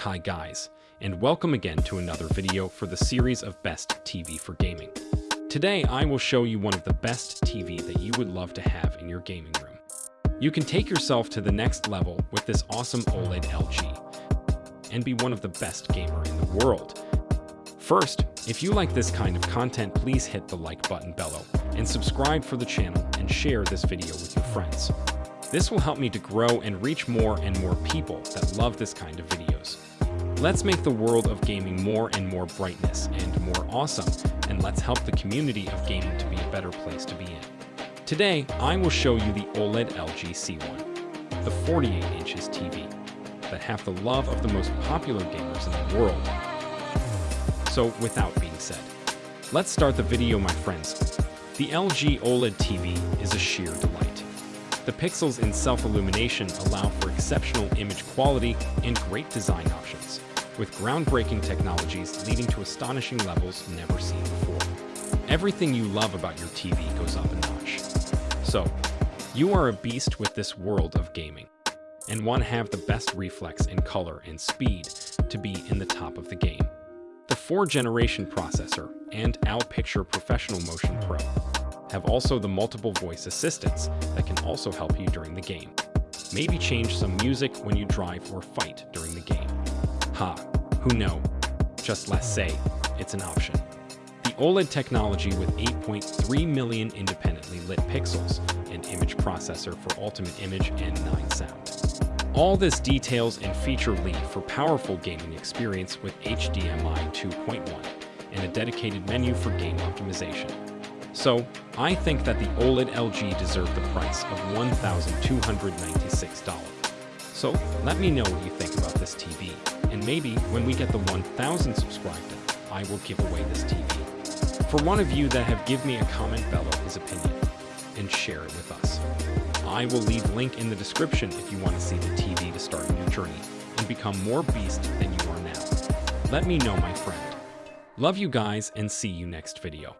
Hi guys, and welcome again to another video for the series of Best TV for Gaming. Today I will show you one of the best TV that you would love to have in your gaming room. You can take yourself to the next level with this awesome OLED LG and be one of the best gamer in the world. First, if you like this kind of content, please hit the like button below and subscribe for the channel and share this video with your friends. This will help me to grow and reach more and more people that love this kind of videos. Let's make the world of gaming more and more brightness and more awesome, and let's help the community of gaming to be a better place to be in. Today, I will show you the OLED LG C1, the 48 inches TV, that have the love of the most popular gamers in the world. So without being said, let's start the video my friends. The LG OLED TV is a sheer delight. The pixels in self-illumination allow for exceptional image quality and great design options, with groundbreaking technologies leading to astonishing levels never seen before. Everything you love about your TV goes up a notch. So, you are a beast with this world of gaming, and want to have the best reflex in color and speed to be in the top of the game. The 4-generation processor and OWL Picture Professional Motion Pro have also the multiple voice assistants that can also help you during the game. Maybe change some music when you drive or fight during the game. Ha, who know? Just let's say, it's an option. The OLED technology with 8.3 million independently lit pixels and image processor for ultimate image and 9 sound. All this details and feature lead for powerful gaming experience with HDMI 2.1 and a dedicated menu for game optimization. So, I think that the OLED LG deserved the price of $1,296. So, let me know what you think about this TV, and maybe when we get the 1,000 subscribers, I will give away this TV. For one of you that have give me a comment below his opinion, and share it with us. I will leave link in the description if you want to see the TV to start a new journey and become more beast than you are now. Let me know, my friend. Love you guys and see you next video.